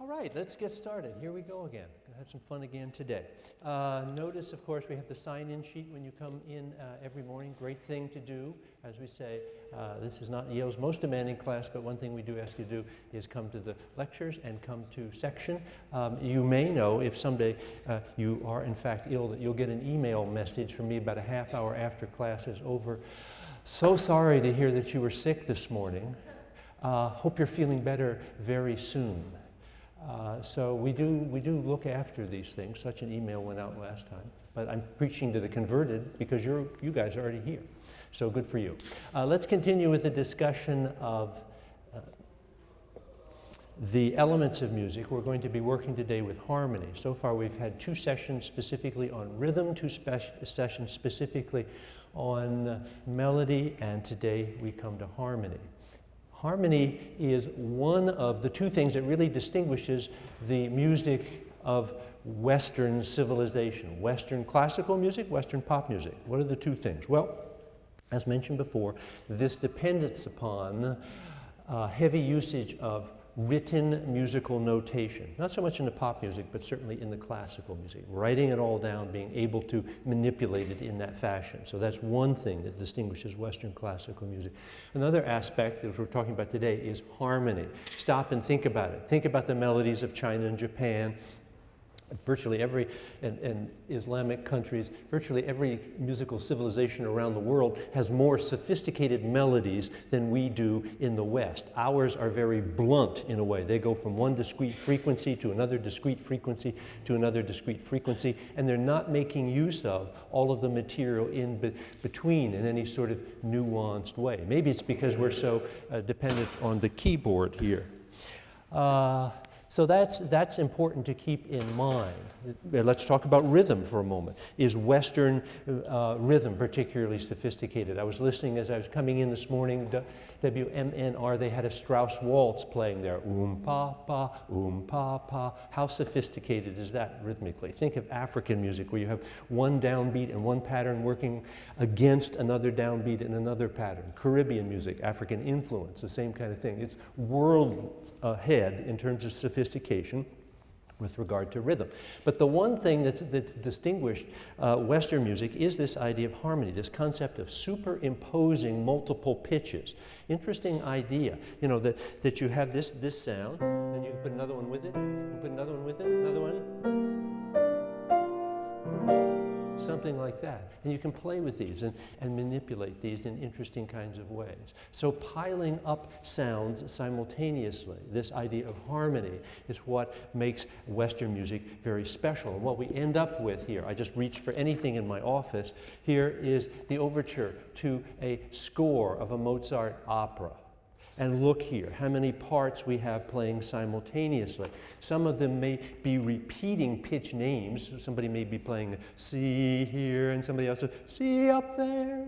All right, let's get started. Here we go again. Gonna have some fun again today. Uh, notice, of course, we have the sign-in sheet when you come in uh, every morning. Great thing to do. As we say, uh, this is not Yale's most demanding class, but one thing we do ask you to do is come to the lectures and come to section. Um, you may know if someday uh, you are in fact ill that you'll get an email message from me about a half hour after class is over. So sorry to hear that you were sick this morning. Uh, hope you're feeling better very soon. Uh, so we do, we do look after these things. Such an email went out last time. But I'm preaching to the converted because you're, you guys are already here. So good for you. Uh, let's continue with the discussion of uh, the elements of music. We're going to be working today with harmony. So far we've had two sessions specifically on rhythm, two sessions specifically on melody, and today we come to harmony. Harmony is one of the two things that really distinguishes the music of Western civilization. Western classical music, Western pop music. What are the two things? Well, as mentioned before, this dependence upon uh, heavy usage of written musical notation. Not so much in the pop music, but certainly in the classical music. Writing it all down, being able to manipulate it in that fashion. So that's one thing that distinguishes Western classical music. Another aspect that we're talking about today is harmony. Stop and think about it. Think about the melodies of China and Japan, virtually every, in, in, Islamic countries, virtually every musical civilization around the world has more sophisticated melodies than we do in the West. Ours are very blunt in a way. They go from one discrete frequency to another discrete frequency to another discrete frequency, and they're not making use of all of the material in be between in any sort of nuanced way. Maybe it's because we're so uh, dependent on the keyboard here. Uh, so that's, that's important to keep in mind. Let's talk about rhythm for a moment. Is Western uh, rhythm particularly sophisticated? I was listening as I was coming in this morning, WMNR, they had a Strauss waltz playing there. Um pa pa, um pa pa. How sophisticated is that rhythmically? Think of African music where you have one downbeat and one pattern working against another downbeat and another pattern. Caribbean music, African influence, the same kind of thing. It's world ahead in terms of sophistication sophistication with regard to rhythm. But the one thing that's, that's distinguished uh, Western music is this idea of harmony, this concept of superimposing multiple pitches. Interesting idea, you know, that, that you have this, this sound, and you put another one with it, you put another one with it, another one, something like that. And you can play with these and, and manipulate these in interesting kinds of ways. So piling up sounds simultaneously, this idea of harmony is what makes Western music very special. And what we end up with here, I just reached for anything in my office, here is the overture to a score of a Mozart opera. And look here, how many parts we have playing simultaneously. Some of them may be repeating pitch names. Somebody may be playing C here and somebody else C up there,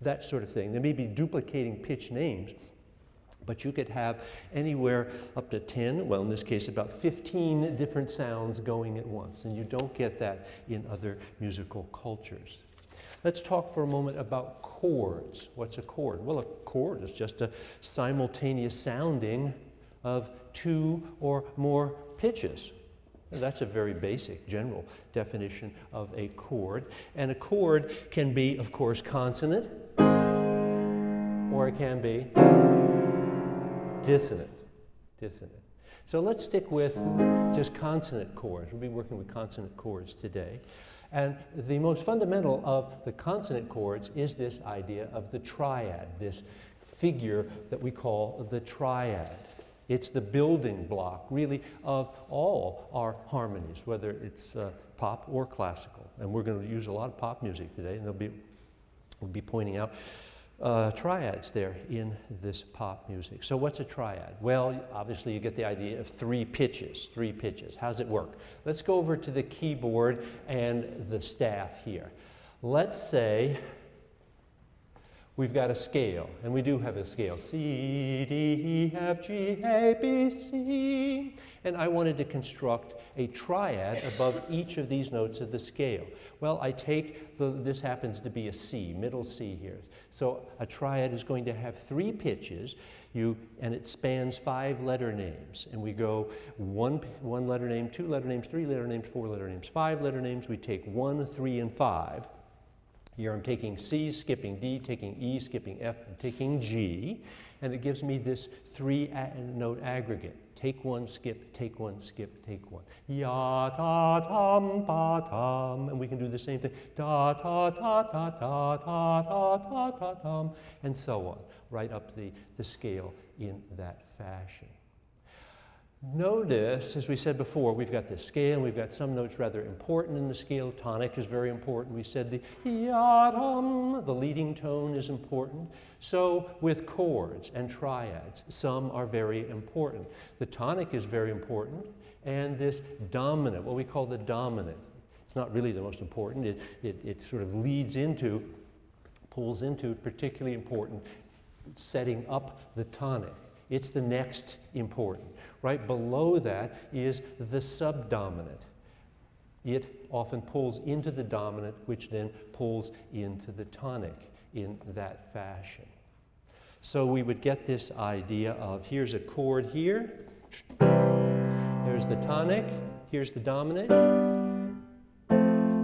that sort of thing. They may be duplicating pitch names. But you could have anywhere up to 10, well, in this case, about 15 different sounds going at once. And you don't get that in other musical cultures. Let's talk for a moment about chords. What's a chord? Well, a chord is just a simultaneous sounding of two or more pitches. That's a very basic general definition of a chord. And a chord can be, of course, consonant, or it can be dissonant. Dissonant. So let's stick with just consonant chords. We'll be working with consonant chords today. And the most fundamental of the consonant chords is this idea of the triad, this figure that we call the triad. It's the building block, really, of all our harmonies, whether it's uh, pop or classical. And we're going to use a lot of pop music today, and be, we'll be pointing out uh, triads there in this pop music. So what's a triad? Well, obviously you get the idea of three pitches, three pitches. How does it work? Let's go over to the keyboard and the staff here. Let's say we've got a scale, and we do have a scale. C, D, E, F, G, A, B, C. And I wanted to construct a triad above each of these notes of the scale. Well, I take, the, this happens to be a C, middle C here. So a triad is going to have three pitches, you, and it spans five letter names. And we go one, one letter name, two letter names, three letter names, four letter names, five letter names. We take one, three, and five. Here I'm taking C, skipping D, taking E, skipping F, and taking G, and it gives me this three note aggregate. Take one, skip, take one, skip, take one. Ya ta tam ba tam, and we can do the same thing. Da ta ta ta ta ta ta ta ta tam, and so on, right up the, the scale in that fashion. Notice, as we said before, we've got the scale, and we've got some notes rather important in the scale. Tonic is very important. We said the yadam, the leading tone is important. So with chords and triads, some are very important. The tonic is very important, and this dominant, what we call the dominant, it's not really the most important. It, it, it sort of leads into, pulls into particularly important setting up the tonic. It's the next important. Right below that is the subdominant. It often pulls into the dominant, which then pulls into the tonic in that fashion. So we would get this idea of here's a chord here, there's the tonic, here's the dominant,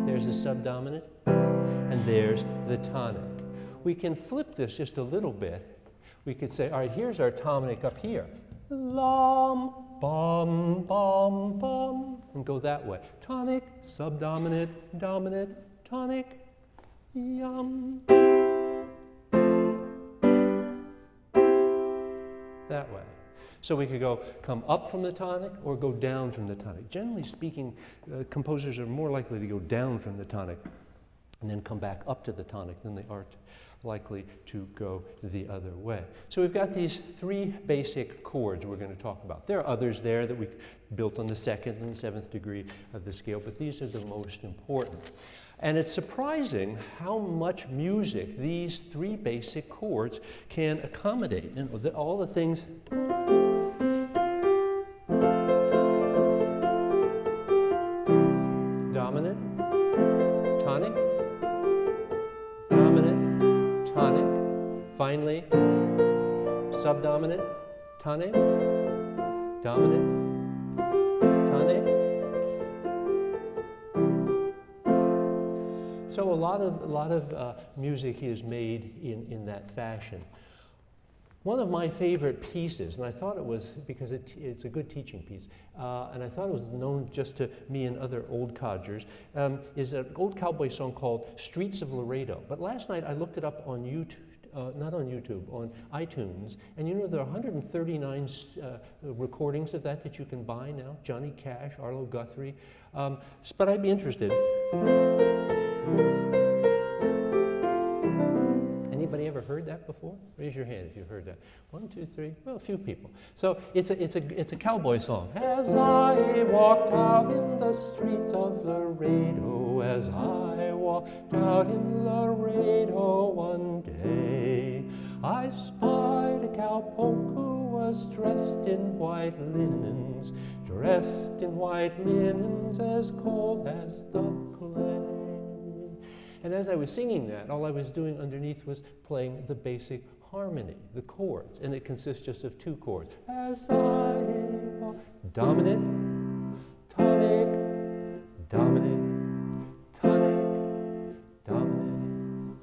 there's the subdominant, and there's the tonic. We can flip this just a little bit. We could say, all right, here's our tonic up here. Lam, bum, bum, bum, and go that way. Tonic, subdominant, dominant, tonic, yum. That way. So we could go come up from the tonic or go down from the tonic. Generally speaking, uh, composers are more likely to go down from the tonic and then come back up to the tonic than they are likely to go the other way. So we've got these three basic chords we're going to talk about. There are others there that we built on the second and seventh degree of the scale, but these are the most important. And it's surprising how much music these three basic chords can accommodate. And all the things subdominant, tonic, dominant, tonic. So a lot of, a lot of uh, music is made in, in that fashion. One of my favorite pieces, and I thought it was because it, it's a good teaching piece, uh, and I thought it was known just to me and other old codgers, um, is an old cowboy song called Streets of Laredo. But last night I looked it up on YouTube, uh, not on YouTube, on iTunes. And you know, there are 139 uh, recordings of that that you can buy now. Johnny Cash, Arlo Guthrie. Um, but I'd be interested. Before? Raise your hand if you've heard that. One, two, three, well, a few people. So it's a, it's a, it's a cowboy song. As I walked out in the streets of Laredo, as I walked out in Laredo one day, I spied a cowpoke who was dressed in white linens, dressed in white linens as cold as the clay. And as I was singing that, all I was doing underneath was playing the basic harmony, the chords, and it consists just of two chords. As I dominant, tonic, dominant, tonic, dominant,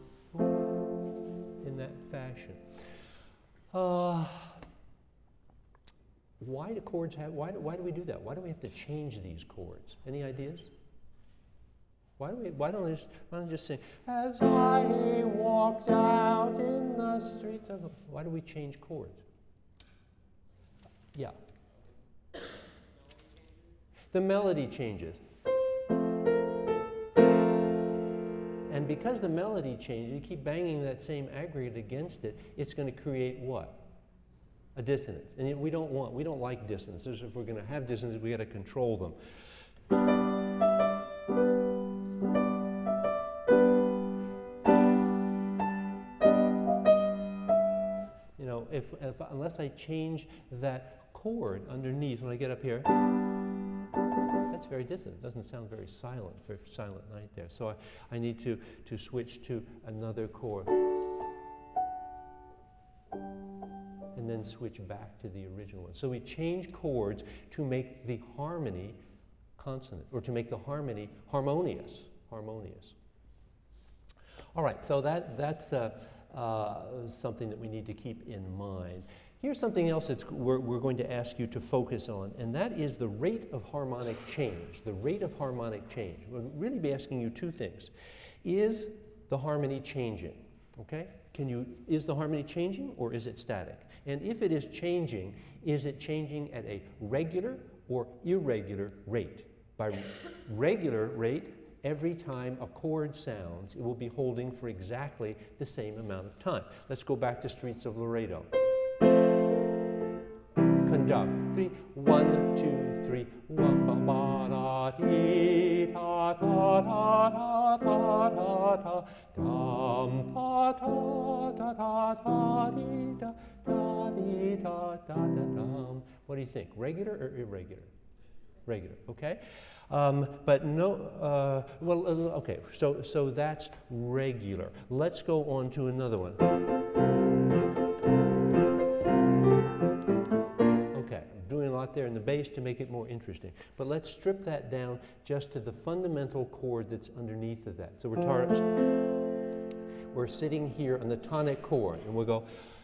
in that fashion. Uh, why do chords have, why do, why do we do that? Why do we have to change these chords? Any ideas? Why don't, we, why don't, we just, why don't we just sing, as I walked out in the streets of, why do we change chords? Yeah. The melody changes. And because the melody changes, you keep banging that same aggregate against it, it's going to create what? A dissonance. And we don't want, we don't like dissonances. If we're going to have dissonances, we got to control them. If, unless I change that chord underneath when I get up here, that's very dissonant. It doesn't sound very silent, very silent night there. So I, I need to, to switch to another chord. And then switch back to the original one. So we change chords to make the harmony consonant, or to make the harmony harmonious. Harmonious. All right, so that, that's uh, uh, something that we need to keep in mind. Here's something else that we're, we're, going to ask you to focus on, and that is the rate of harmonic change. The rate of harmonic change. We'll really be asking you two things. Is the harmony changing? Okay? Can you, is the harmony changing or is it static? And if it is changing, is it changing at a regular or irregular rate? By regular rate, every time a chord sounds, it will be holding for exactly the same amount of time. Let's go back to Streets of Laredo. Conduct. Three, one, two, three. Ba, ba, da, dee, dum, dee, da, da, dee, da, da, da, dum. What do you think? Regular or irregular? Regular, okay? Um, but no, uh, well, uh, okay, so, so that's regular. Let's go on to another one. Okay, doing a lot there in the bass to make it more interesting. But let's strip that down just to the fundamental chord that's underneath of that. So we're, we're sitting here on the tonic chord, and we'll go,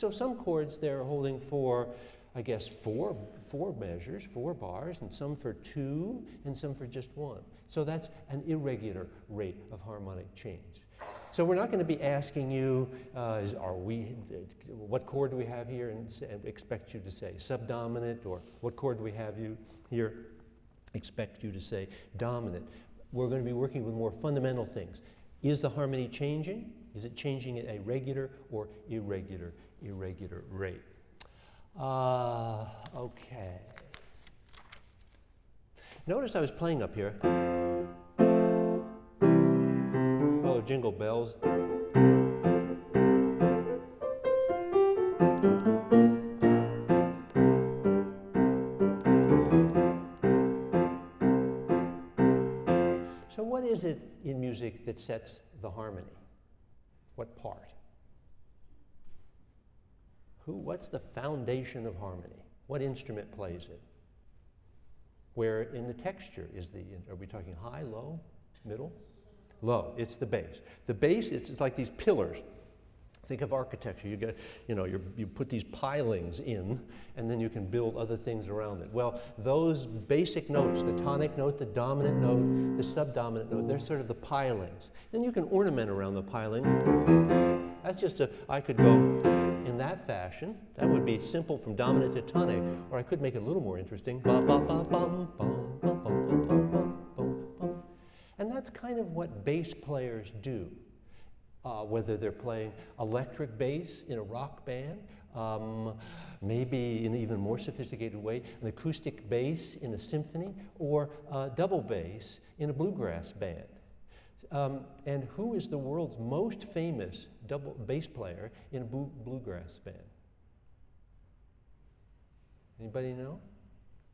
So some chords they're holding for, I guess, four, four measures, four bars, and some for two, and some for just one. So that's an irregular rate of harmonic change. So we're not going to be asking you, uh, is, are we, what chord do we have here, and, say, expect you to say subdominant, or what chord do we have you here, expect you to say dominant. We're going to be working with more fundamental things. Is the harmony changing? Is it changing at a regular or irregular, irregular rate? Uh, okay. Notice I was playing up here. Oh, jingle bells. So what is it in music that sets the harmony? What part? Who, what's the foundation of harmony? What instrument plays it? Where in the texture is the, are we talking high, low, middle? Low, it's the bass. The bass, it's, it's like these pillars. Think of architecture. You get, you know, you put these pilings in, and then you can build other things around it. Well, those basic notes, the tonic note, the dominant note, the subdominant note, they're sort of the pilings. Then you can ornament around the piling. That's just a, I could go that fashion. That would be simple from dominant to tonic. Or I could make it a little more interesting. And that's kind of what bass players do. Uh, whether they're playing electric bass in a rock band, um, maybe in an even more sophisticated way, an acoustic bass in a symphony, or uh, double bass in a bluegrass band. Um, and who is the world's most famous double bass player in a bluegrass band? Anybody know?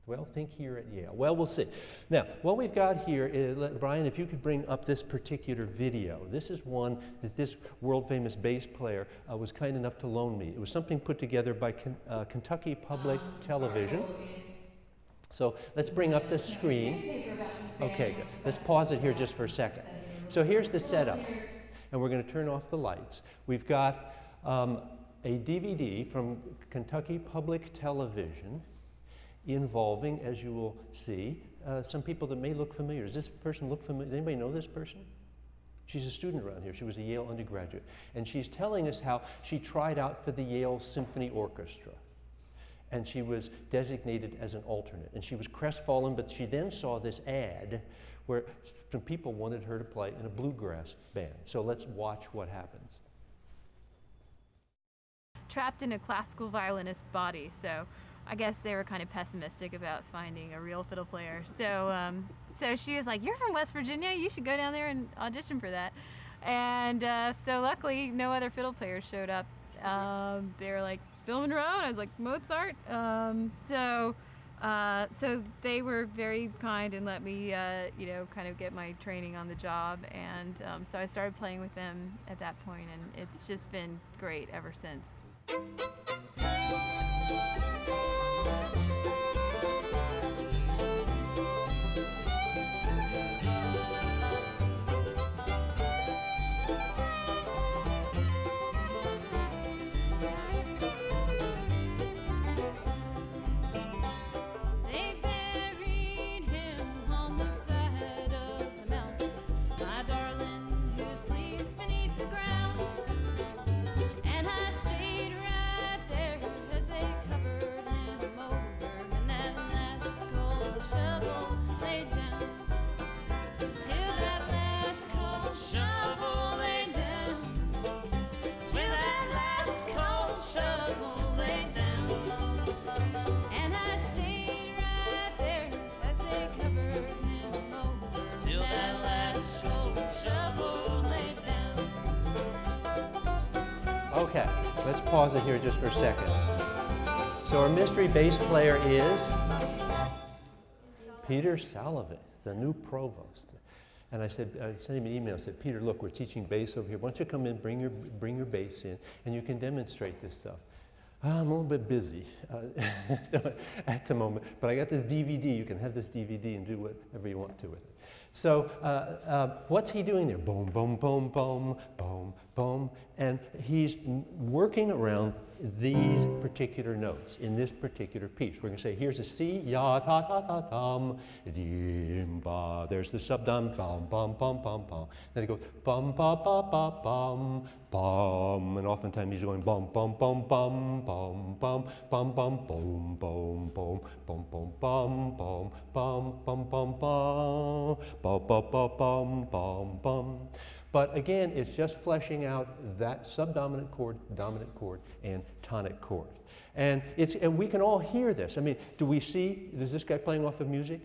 Well, think here at Yale. Well, we'll see. Now, what we've got here is, Brian, if you could bring up this particular video. This is one that this world-famous bass player uh, was kind enough to loan me. It was something put together by uh, Kentucky Public um, Television. So let's bring up the screen. Okay, good. Let's pause it here just for a second. So here's the setup, and we're going to turn off the lights. We've got um, a DVD from Kentucky Public Television involving, as you will see, uh, some people that may look familiar. Does this person look familiar? Does anybody know this person? She's a student around here. She was a Yale undergraduate. And she's telling us how she tried out for the Yale Symphony Orchestra. And she was designated as an alternate. And she was crestfallen, but she then saw this ad where some people wanted her to play in a bluegrass band. So let's watch what happens. Trapped in a classical violinist's body, so I guess they were kind of pessimistic about finding a real fiddle player. So, um, so she was like, "You're from West Virginia. You should go down there and audition for that." And uh, so, luckily, no other fiddle players showed up. Um, they were like Bill Monroe, and I was like Mozart. Um, so, uh, so they were very kind and let me, uh, you know, kind of get my training on the job. And um, so I started playing with them at that point, and it's just been great ever since. Okay, let's pause it here just for a second. So our mystery bass player is Peter Salovey, the new provost. And I said, I sent him an email. I said, Peter, look, we're teaching bass over here. Why don't you come in, bring your, bring your bass in, and you can demonstrate this stuff. I'm a little bit busy uh, at the moment, but I got this DVD. You can have this DVD and do whatever you want to with it. So uh, uh, what's he doing there? Boom, boom, boom, boom, boom, boom. And he's working around these particular notes in this particular piece. We're going to say, here's a C, ya, ta, ta, ta, tam, dim, ba. There's the subdom, bum, bum, bum, bum, bum. Then it goes, bum, ba, ba, ba, bum, bum. And oftentimes he's going, bum, bum, bum, bum, bum, bum, bum, bum, boom, boom, boom, boom, boom, bum, bum, bum, bum, bum, bum, bum, bum, bum, bum, bum. But again, it's just fleshing out that subdominant chord, dominant chord, and tonic chord. And, it's, and we can all hear this. I mean, do we see, is this guy playing off of music?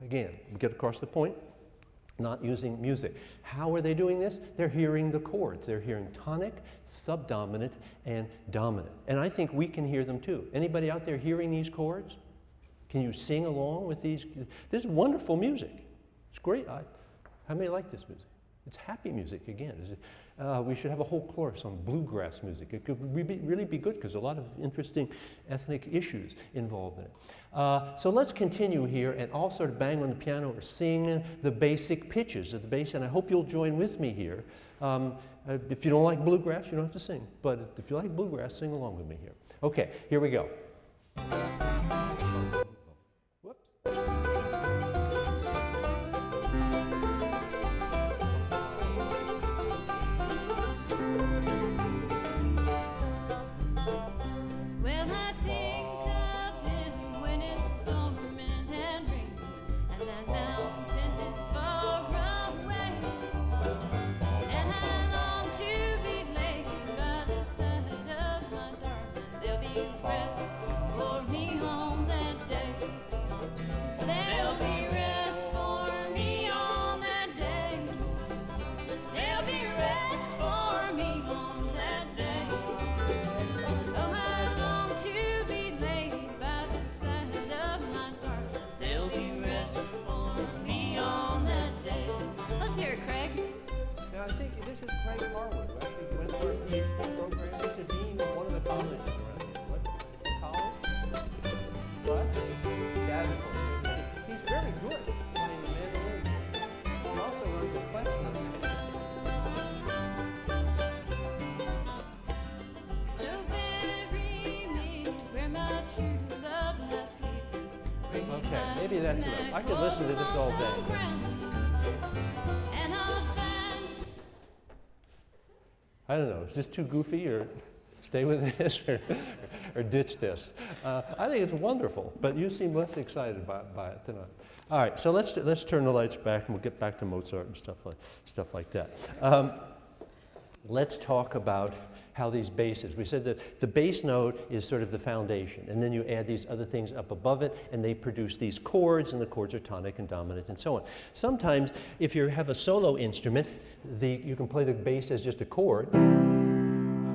Again, we get across the point, not using music. How are they doing this? They're hearing the chords. They're hearing tonic, subdominant, and dominant. And I think we can hear them too. Anybody out there hearing these chords? Can you sing along with these? This is wonderful music. It's great. I, how many like this music? It's happy music again. Uh, we should have a whole course on bluegrass music. It could re really be good because a lot of interesting ethnic issues involved in it. Uh, so let's continue here and all sort of bang on the piano or sing the basic pitches of the bass. And I hope you'll join with me here. Um, uh, if you don't like bluegrass, you don't have to sing. But if you like bluegrass, sing along with me here. Okay, here we go. Maybe that's enough. I could listen to this all day. I don't know, is this too goofy or stay with this or, or ditch this? Uh, I think it's wonderful, but you seem less excited by, by it than I. All right, so let's, let's turn the lights back and we'll get back to Mozart and stuff like, stuff like that. Um, let's talk about how these bases, we said that the bass note is sort of the foundation, and then you add these other things up above it, and they produce these chords, and the chords are tonic and dominant and so on. Sometimes, if you have a solo instrument, the, you can play the bass as just a chord,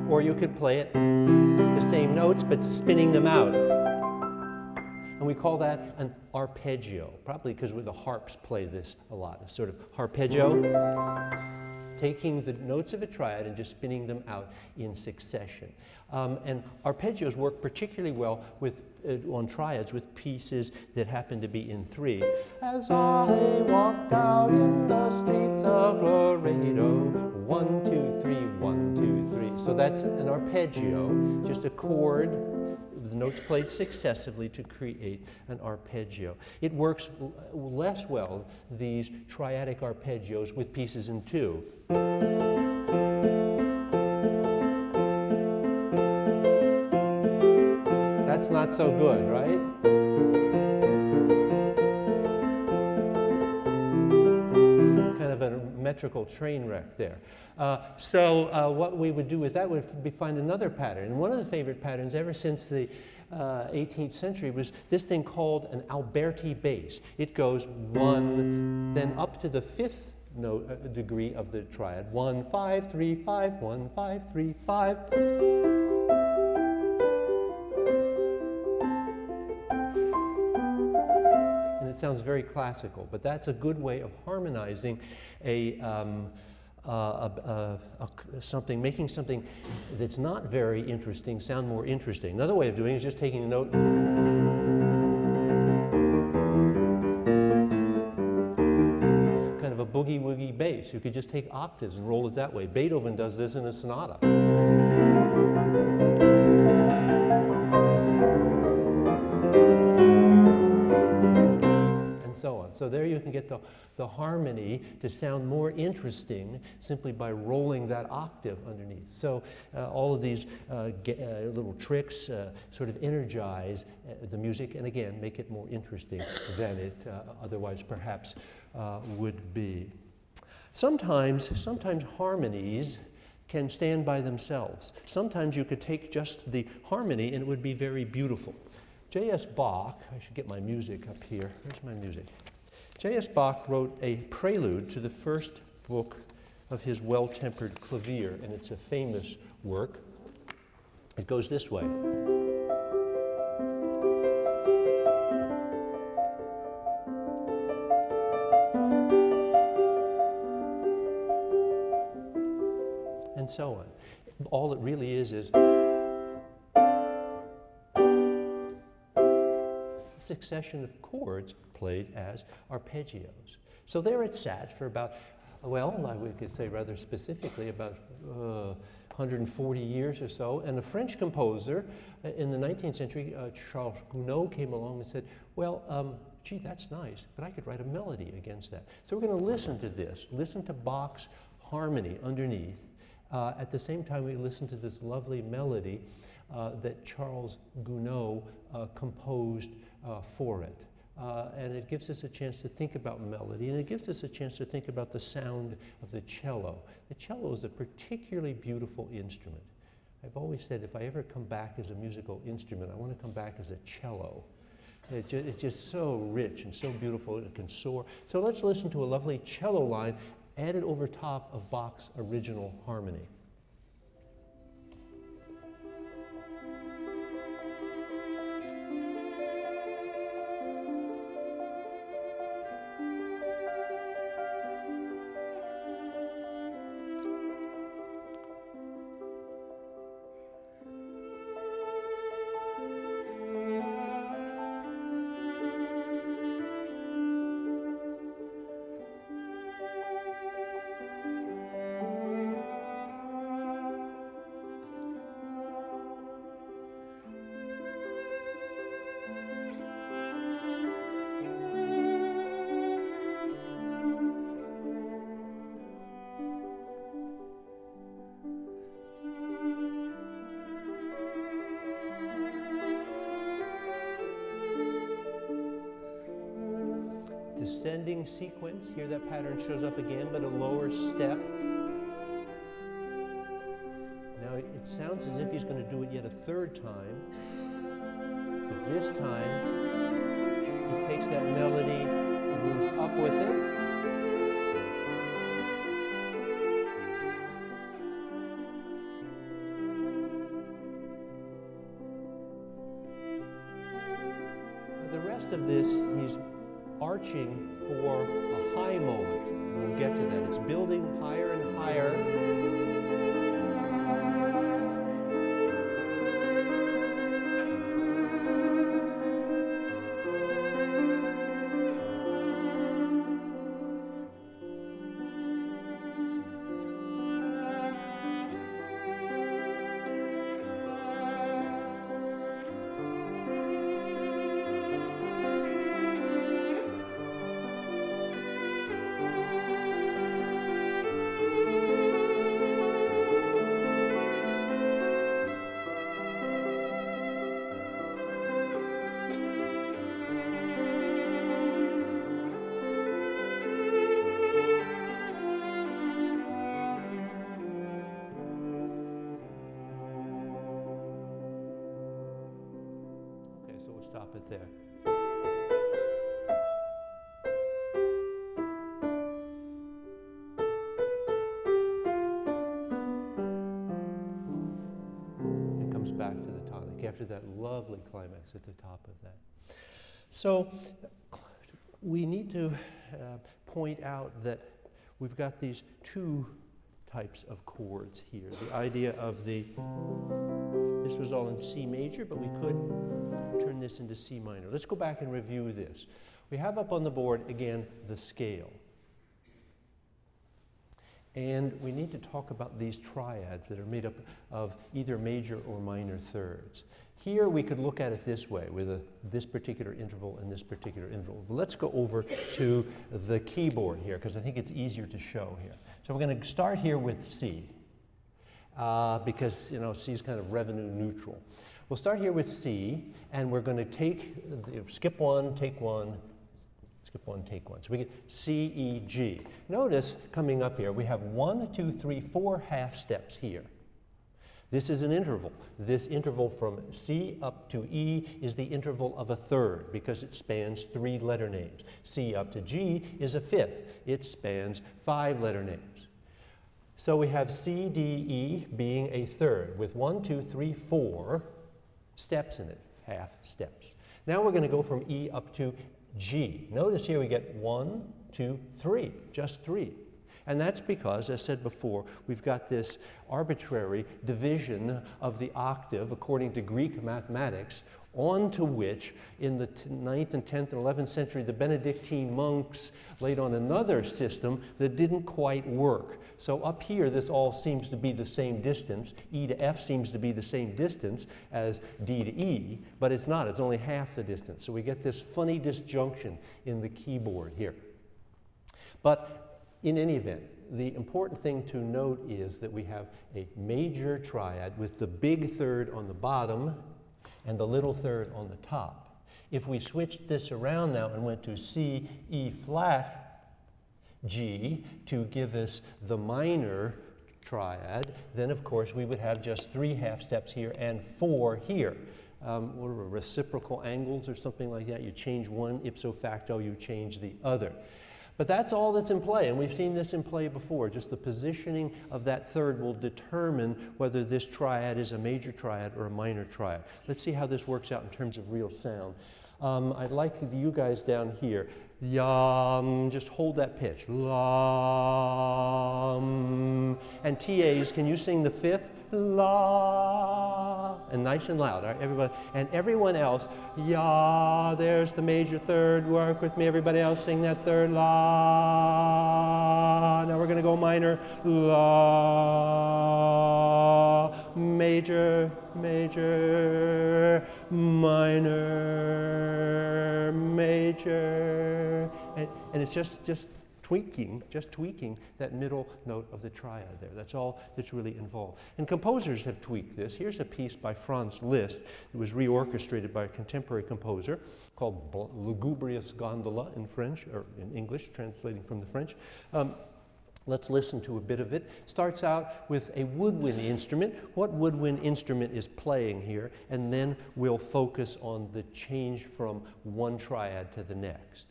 or you could play it the same notes, but spinning them out. And we call that an arpeggio, probably because the harps play this a lot, a sort of arpeggio taking the notes of a triad and just spinning them out in succession. Um, and arpeggios work particularly well with, uh, on triads with pieces that happen to be in three. As I walked out in the streets of Laredo, one, two, three, one, two, three. So that's an arpeggio, just a chord notes played successively to create an arpeggio. It works less well, these triadic arpeggios with pieces in two. That's not so good, right? Metrical train wreck there. Uh, so uh, what we would do with that would be find another pattern. And one of the favorite patterns ever since the uh, 18th century was this thing called an Alberti bass. It goes one, then up to the fifth note uh, degree of the triad. One, five, three, five, one, five, three, five. Sounds very classical, but that's a good way of harmonizing a, um, uh, a, a, something, making something that's not very interesting sound more interesting. Another way of doing it is just taking a note kind of a boogie woogie bass. You could just take octaves and roll it that way. Beethoven does this in a sonata. So on. So there you can get the, the harmony to sound more interesting simply by rolling that octave underneath. So uh, all of these uh, uh, little tricks uh, sort of energize uh, the music and again make it more interesting than it otherwise perhaps would be. Sometimes, sometimes harmonies can stand by themselves. Sometimes you could take just the harmony and it would be very beautiful. J.S. Bach, I should get my music up here. Where's my music? J.S. Bach wrote a prelude to the first book of his Well Tempered Clavier, and it's a famous work. It goes this way. And so on. All it really is is succession of chords played as arpeggios. So there it sat for about, well, we could say rather specifically about uh, 140 years or so. And a French composer uh, in the 19th century, uh, Charles Gounod, came along and said, well, um, gee, that's nice, but I could write a melody against that. So we're going to listen to this, listen to Bach's harmony underneath. Uh, at the same time, we listen to this lovely melody uh, that Charles Gounod uh, composed uh, for it. Uh, and it gives us a chance to think about melody, and it gives us a chance to think about the sound of the cello. The cello is a particularly beautiful instrument. I've always said if I ever come back as a musical instrument, I want to come back as a cello. It ju it's just so rich and so beautiful, it can soar. So let's listen to a lovely cello line added over top of Bach's original harmony. Here that pattern shows up again, but a lower step. Now it sounds as if he's going to do it yet a third time. But this time, he takes that melody and moves up with it. The rest of this, he's arching for high moment. We'll get to that. It's building higher and higher. After that lovely climax at the top of that. So we need to uh, point out that we've got these two types of chords here. The idea of the this was all in C major, but we could turn this into C minor. Let's go back and review this. We have up on the board, again, the scale. And we need to talk about these triads that are made up of either major or minor thirds. Here we could look at it this way, with a, this particular interval and this particular interval. Let's go over to the keyboard here, because I think it's easier to show here. So we're going to start here with C uh, because you know C is kind of revenue neutral. We'll start here with C, and we're going to take skip one, take one, skip one, take one. So we get C, E, G. Notice coming up here, we have one, two, three, four half steps here. This is an interval. This interval from C up to E is the interval of a third because it spans three letter names. C up to G is a fifth. It spans five letter names. So we have C, D, E being a third with one, two, three, four steps in it, half steps. Now we're going to go from E up to G. Notice here we get one, two, three, just three. And that's because, as I said before, we've got this arbitrary division of the octave according to Greek mathematics, onto which, in the 9th and 10th and 11th century, the Benedictine monks laid on another system that didn't quite work. So up here, this all seems to be the same distance. E to F seems to be the same distance as D to E, but it's not. It's only half the distance. So we get this funny disjunction in the keyboard here. But in any event, the important thing to note is that we have a major triad with the big third on the bottom and the little third on the top. If we switched this around now and went to C, E flat, G to give us the minor triad, then of course we would have just three half steps here and four here. Um, what are reciprocal angles or something like that? You change one ipso facto, you change the other. But that's all that's in play, and we've seen this in play before. Just the positioning of that third will determine whether this triad is a major triad or a minor triad. Let's see how this works out in terms of real sound. Um, I'd like you guys down here, yum, just hold that pitch. Lam. And TAs, can you sing the fifth? La. And nice and loud, all right, everybody. And everyone else, ya, there's the major third. Work with me, everybody else, sing that third. La. Now we're going to go minor. La. Major, major, minor, major. And, and it's just, just tweaking, just tweaking that middle note of the triad there. That's all that's really involved. And composers have tweaked this. Here's a piece by Franz Liszt that was reorchestrated by a contemporary composer called Lugubrious Gondola in French, or in English, translating from the French. Um, Let's listen to a bit of it. Starts out with a woodwind instrument. What woodwind instrument is playing here? And then we'll focus on the change from one triad to the next.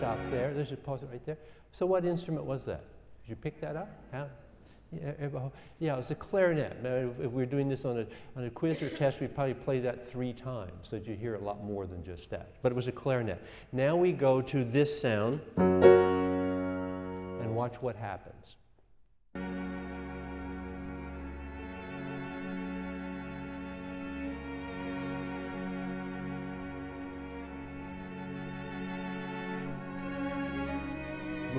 Stop there. Just pause it right there. So what instrument was that? Did you pick that up? How? Yeah, yeah, was a clarinet. If we are doing this on a, on a quiz or test, we'd probably play that three times so you hear a lot more than just that. But it was a clarinet. Now we go to this sound and watch what happens.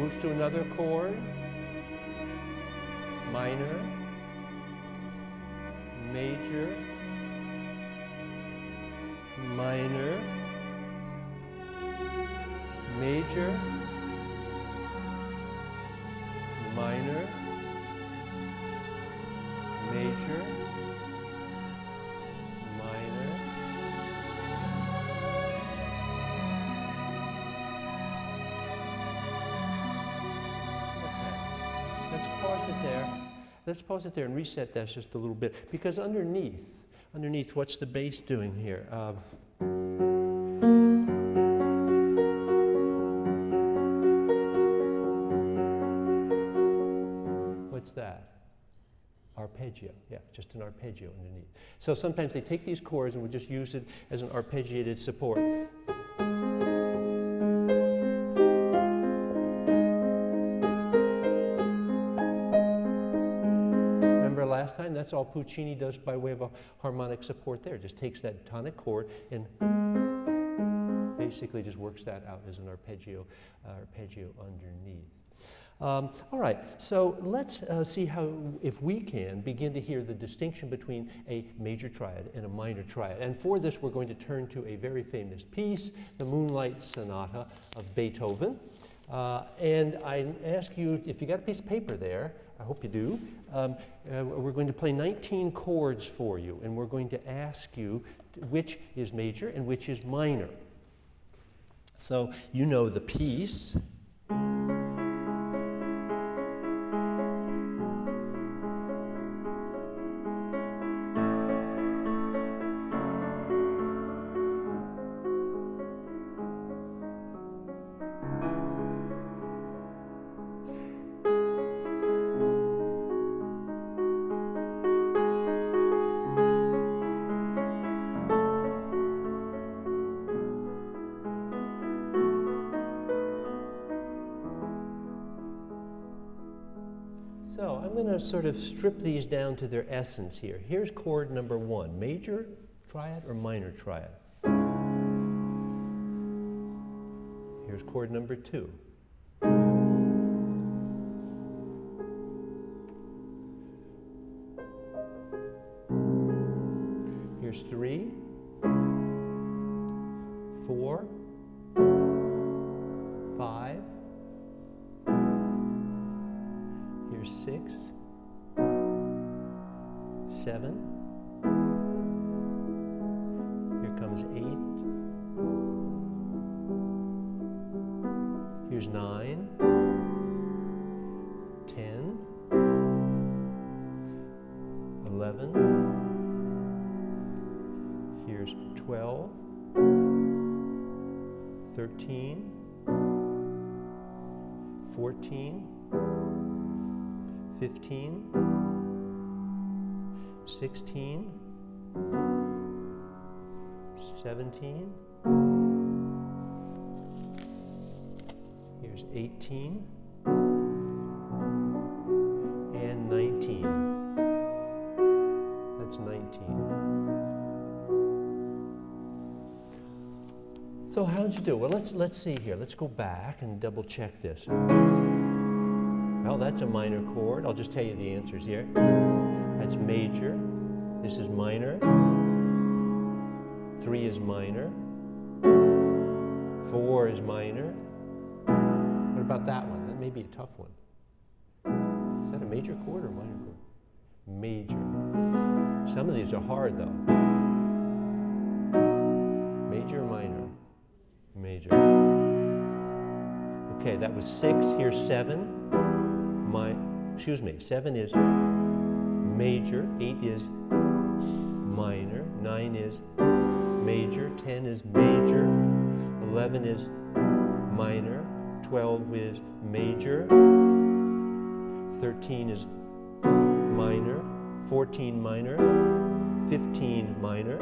Moves to another chord. Minor, major, minor, major, minor, major, Let's pause it there and reset that just a little bit. Because underneath, underneath, what's the bass doing here? Uh, what's that? Arpeggio, yeah, just an arpeggio underneath. So sometimes they take these chords and we just use it as an arpeggiated support. That's all Puccini does by way of a harmonic support there. Just takes that tonic chord and basically just works that out as an arpeggio, uh, arpeggio underneath. Um, all right, so let's uh, see how, if we can, begin to hear the distinction between a major triad and a minor triad. And for this, we're going to turn to a very famous piece, the Moonlight Sonata of Beethoven. Uh, and I ask you, if you got a piece of paper there, I hope you do, um, uh, we're going to play 19 chords for you, and we're going to ask you which is major and which is minor. So you know the piece. Sort of strip these down to their essence here. Here's chord number one, major triad or minor triad? Here's chord number two. Here's three, four, six, seven. Here comes eight. Here's nine, ten, eleven. Here's twelve, thirteen, fourteen, fifteen. 16, 17, here's 18, and 19. That's 19. So how'd you do? Well, let's, let's see here. Let's go back and double check this. Well, that's a minor chord. I'll just tell you the answers here. That's major. This is minor. Three is minor. Four is minor. What about that one? That may be a tough one. Is that a major chord or minor chord? Major. Some of these are hard though. Major, minor, major. Okay, that was six. Here's seven. My, excuse me, seven is major. Eight is minor. Nine is major. Ten is major. Eleven is minor. Twelve is major. Thirteen is minor. 14 minor, 15 minor,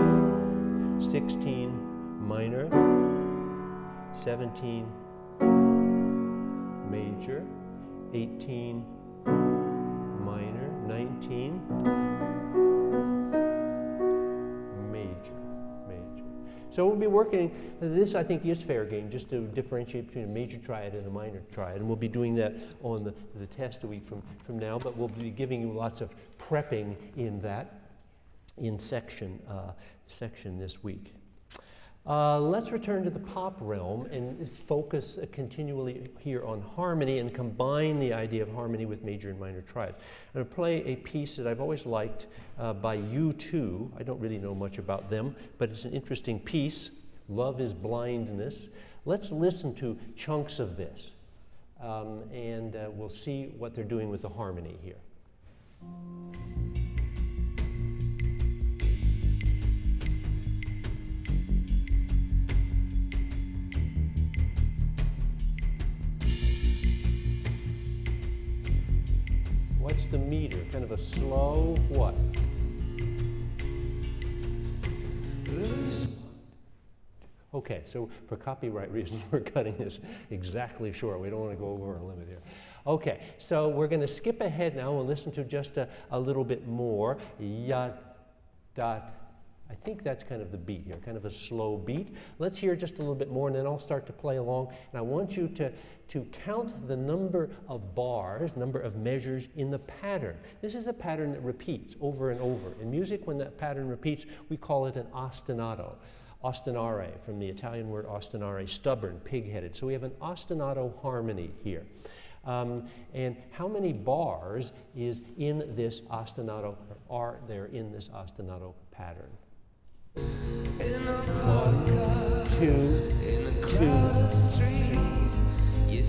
16 minor, 17 major, 18 minor, 19 major, major. So we'll be working, this I think is fair game, just to differentiate between a major triad and a minor triad. And we'll be doing that on the, the test a week from, from now, but we'll be giving you lots of prepping in that in section, uh, section this week. Uh, let's return to the pop realm and focus uh, continually here on harmony and combine the idea of harmony with major and minor triad. I'm going to play a piece that I've always liked uh, by U2. I don't really know much about them, but it's an interesting piece. Love is blindness. Let's listen to chunks of this, um, and uh, we'll see what they're doing with the harmony here. What's the meter? Kind of a slow what? Okay, so for copyright reasons, we're cutting this exactly short. We don't want to go over our limit here. Okay, so we're going to skip ahead now and listen to just a, a little bit more. Dot, I think that's kind of the beat here, kind of a slow beat. Let's hear just a little bit more and then I'll start to play along. And I want you to, to count the number of bars, number of measures in the pattern. This is a pattern that repeats over and over. In music, when that pattern repeats, we call it an ostinato. Ostinare, from the Italian word ostinare, stubborn, pig-headed. So we have an ostinato harmony here. Um, and how many bars is in this ostinato, are there in this ostinato pattern? One, two, two, you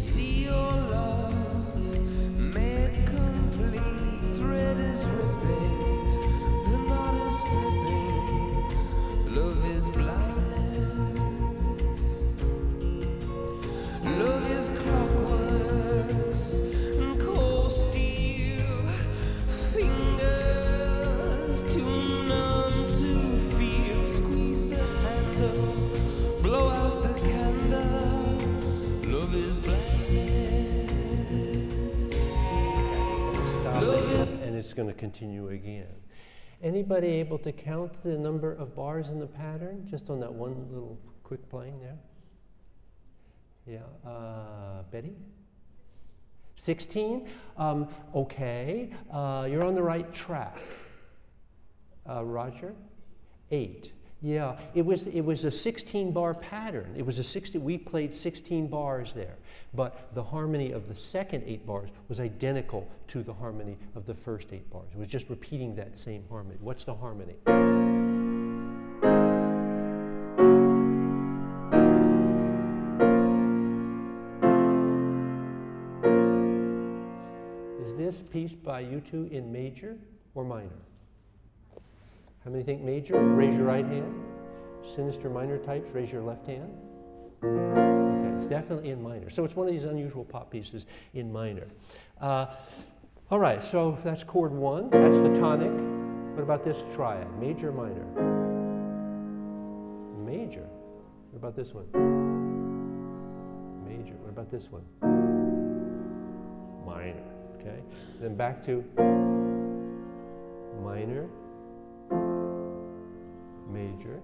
continue again. Anybody able to count the number of bars in the pattern? Just on that one little quick playing there? Yeah, uh, Betty? 16? Um, okay, uh, you're on the right track. Uh, Roger? Eight. Yeah, it was, it was a 16 bar pattern. It was a 60, we played 16 bars there. But the harmony of the second eight bars was identical to the harmony of the first eight bars. It was just repeating that same harmony. What's the harmony? Is this piece by U2 in major or minor? How many think major? Raise your right hand. Sinister minor types, raise your left hand. Okay, it's definitely in minor. So it's one of these unusual pop pieces in minor. Uh, all right, so that's chord one. That's the tonic. What about this triad? Major, minor. Major. What about this one? Major. What about this one? Minor. Okay. Then back to minor, major,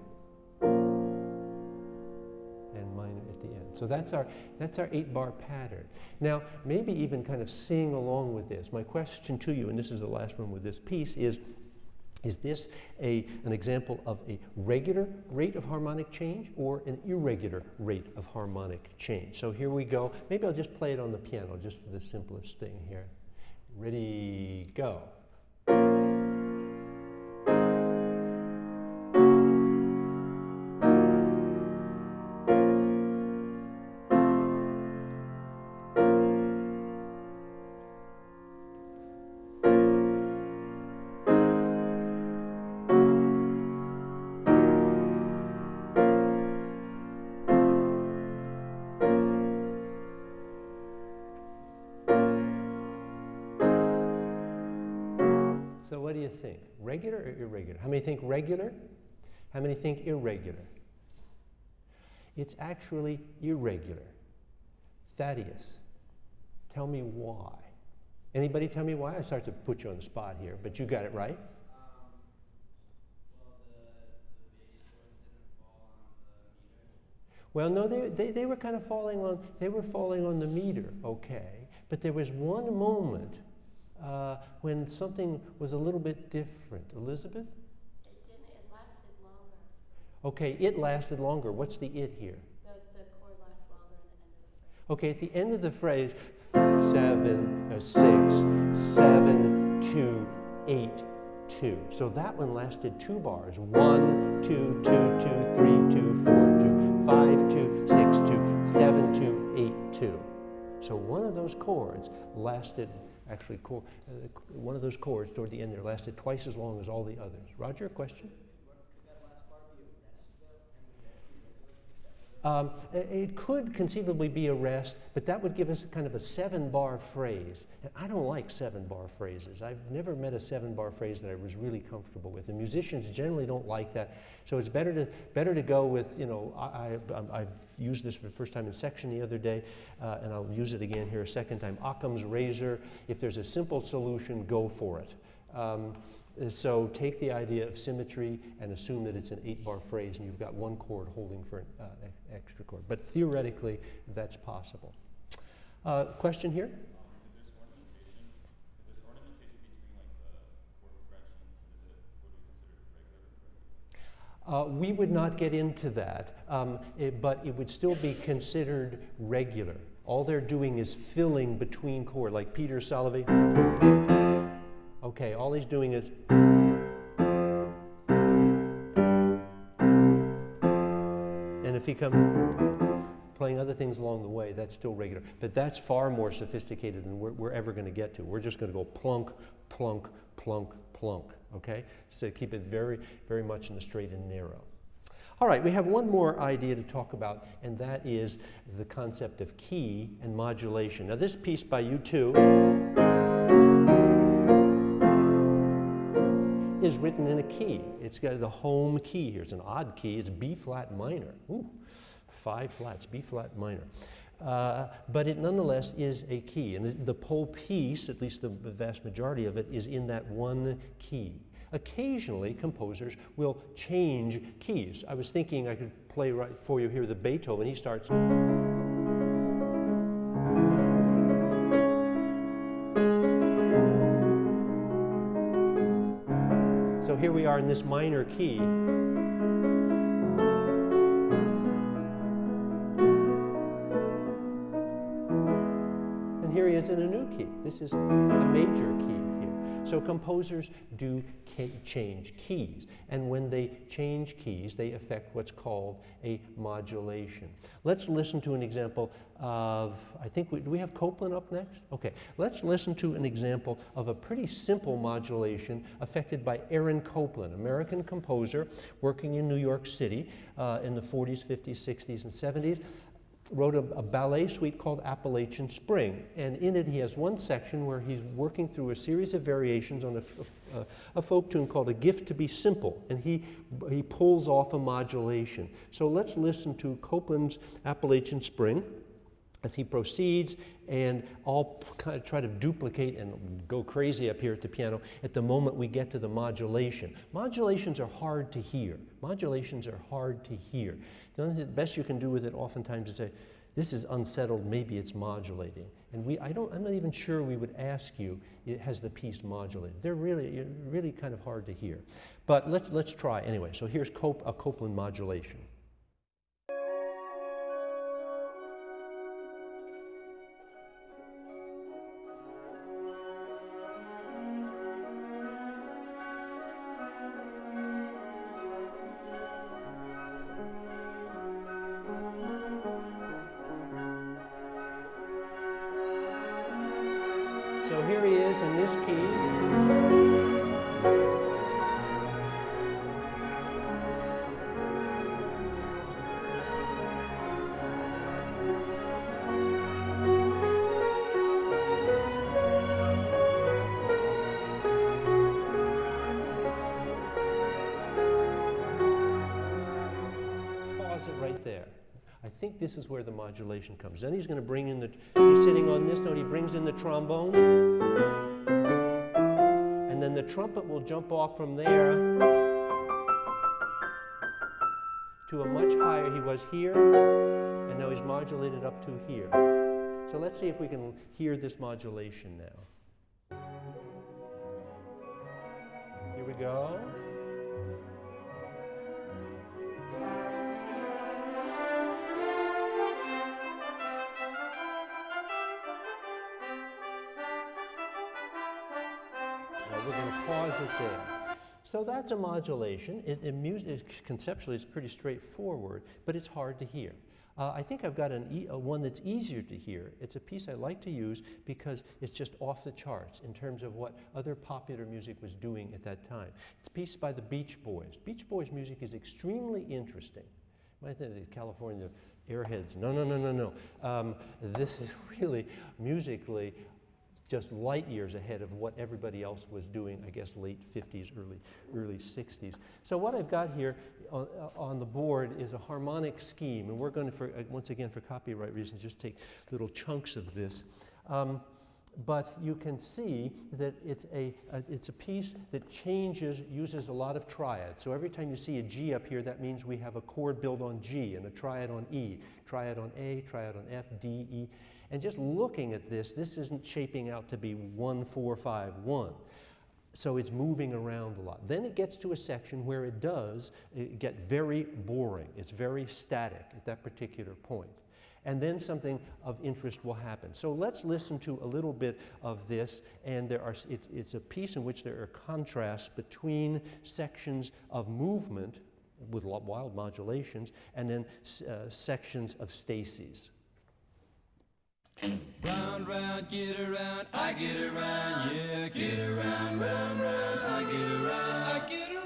and minor at the end. So that's our, that's our eight bar pattern. Now, maybe even kind of sing along with this. My question to you, and this is the last one with this piece, is is this a, an example of a regular rate of harmonic change or an irregular rate of harmonic change? So here we go. Maybe I'll just play it on the piano just for the simplest thing here. Ready, go. Regular or irregular? How many think regular? How many think irregular? It's actually irregular. Thaddeus, tell me why. Anybody tell me why? I start to put you on the spot here, but you got it right. Well, no, they, they, they were kind of falling on, they were falling on the meter, okay. But there was one moment uh, when something was a little bit different. Elizabeth? It didn't, it lasted longer. Okay, it lasted longer. What's the it here? The, the chord lasts longer in the end of the phrase. Okay, at the end of the phrase, seven, uh, six, seven, two, eight, two. So that one lasted two bars. One, two, two, two, three, two, four, two, five, two, six, two, seven, two, eight, two. So one of those chords lasted actually uh, one of those chords toward the end there lasted twice as long as all the others. Roger, question? Um, it could conceivably be a rest, but that would give us kind of a seven bar phrase. And I don't like seven bar phrases. I've never met a seven bar phrase that I was really comfortable with. And musicians generally don't like that. So it's better to, better to go with, you know, I, have used this for the first time in section the other day, uh, and I'll use it again here a second time. Occam's razor. If there's a simple solution, go for it. Um, so take the idea of symmetry and assume that it's an eight bar phrase and you've got one chord holding for an uh, extra chord. But theoretically, that's possible. Uh, question here? Uh, we would not get into that, um, it, but it would still be considered regular. All they're doing is filling between chord, like Peter Salovey. Okay, all he's doing is. And if he comes playing other things along the way, that's still regular. But that's far more sophisticated than we're, we're ever going to get to. We're just going to go plunk, plunk, plunk, plunk. Okay? So keep it very, very much in the straight and narrow. All right, we have one more idea to talk about, and that is the concept of key and modulation. Now, this piece by U2 is written in a key. It's got the home key here. It's an odd key. It's B flat minor. Ooh, five flats, B flat minor. Uh, but it nonetheless is a key. And the, whole piece, at least the vast majority of it, is in that one key. Occasionally, composers will change keys. I was thinking I could play right for you here the Beethoven. He starts. Here we are in this minor key. And here he is in a new key. This is a major key. So composers do change keys, and when they change keys, they affect what's called a modulation. Let's listen to an example of, I think, we, do we have Copland up next? Okay, let's listen to an example of a pretty simple modulation affected by Aaron Copland, American composer working in New York City uh, in the 40s, 50s, 60s, and 70s wrote a, a, ballet suite called Appalachian Spring. And in it, he has one section where he's working through a series of variations on a, a, a, folk tune called A Gift to Be Simple. And he, he pulls off a modulation. So let's listen to Copland's Appalachian Spring as he proceeds and I'll kind of try to duplicate and go crazy up here at the piano at the moment we get to the modulation. Modulations are hard to hear. Modulations are hard to hear. The best you can do with it oftentimes is say, This is unsettled, maybe it's modulating. And we, I don't, I'm not even sure we would ask you, has the piece modulated. They're really, really kind of hard to hear. But let's, let's try anyway. So here's Cop- a Copland modulation. This is where the modulation comes. Then he's going to bring in the, he's sitting on this note, he brings in the trombone. And then the trumpet will jump off from there to a much higher. He was here, and now he's modulated up to here. So let's see if we can hear this modulation now. Here we go. Pause it there. So that's a modulation. It, it, conceptually, it's pretty straightforward, but it's hard to hear. Uh, I think I've got an one that's easier to hear. It's a piece I like to use because it's just off the charts in terms of what other popular music was doing at that time. It's a piece by the Beach Boys. Beach Boys music is extremely interesting. I think of the California airheads, no, no, no, no, no. Um, this is really musically just light years ahead of what everybody else was doing, I guess late 50s, early, early 60s. So what I've got here on, on the board is a harmonic scheme, and we're going to, for, uh, once again, for copyright reasons, just take little chunks of this. Um, but you can see that it's a, a, it's a piece that changes, uses a lot of triads. So every time you see a G up here, that means we have a chord built on G and a triad on E, triad on A, triad on F, D, E. And just looking at this, this isn't shaping out to be one, four, five, one. So it's moving around a lot. Then it gets to a section where it does get very boring. It's very static at that particular point. And then something of interest will happen. So let's listen to a little bit of this. And there are, it, it's a piece in which there are contrasts between sections of movement with wild modulations and then uh, sections of stases. Round, round, get around, I get around, yeah, get around, round, round, I get around, I get around.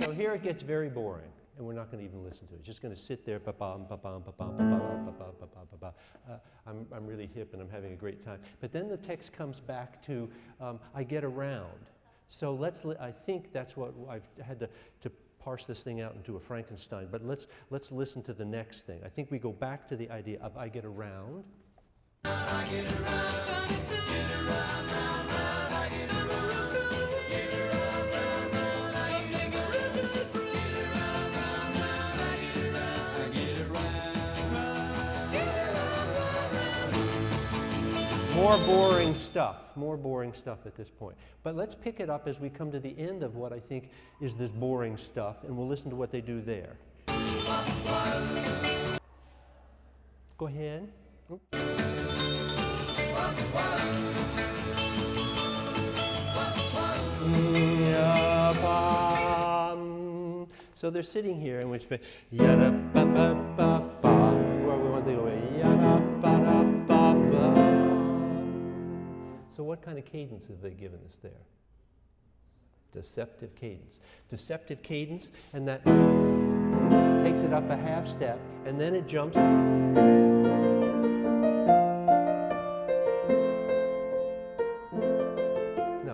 So here it gets very boring, and we're not going to even listen to it. It's just going to sit there, ba-bum, ba-bum, ba-bum, ba-bum, ba-bum, ba-bum, ba-bum. Uh, I'm, I'm really hip and I'm having a great time. But then the text comes back to, um, I get around. So let's, li- I think that's what I've had to, to parse this thing out into a Frankenstein. But let's, let's listen to the next thing. I think we go back to the idea of I get around. I More boring stuff, more boring stuff at this point. But let's pick it up as we come to the end of what I think is this boring stuff, and we'll listen to what they do there. Go ahead. So they're sitting here in which yada So what kind of cadence have they given us there? Deceptive cadence. Deceptive cadence, and that takes it up a half step, and then it jumps. No,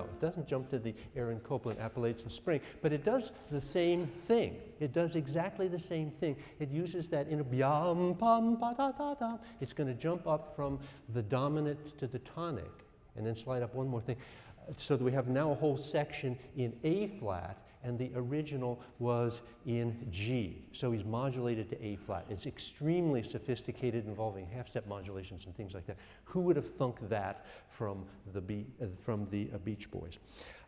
it doesn't jump to the Aaron Copland Appalachian Spring, but it does the same thing. It does exactly the same thing. It uses that in a pam, pa, da, da, da. It's going to jump up from the dominant to the tonic and then slide up one more thing. So that we have now a whole section in A flat, and the original was in G. So he's modulated to A flat. It's extremely sophisticated, involving half-step modulations and things like that. Who would have thunk that from the, Be- uh, from the uh, Beach Boys?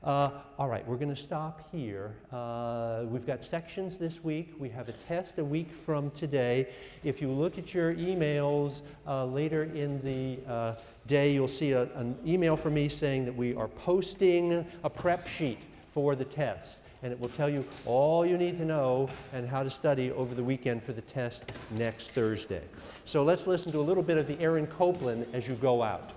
Uh, all right, we're going to stop here. Uh, we've got sections this week. We have a test a week from today. If you look at your emails uh, later in the uh, day, you'll see a, an email from me saying that we are posting a prep sheet for the test. And it will tell you all you need to know and how to study over the weekend for the test next Thursday. So let's listen to a little bit of the Aaron Copland as you go out.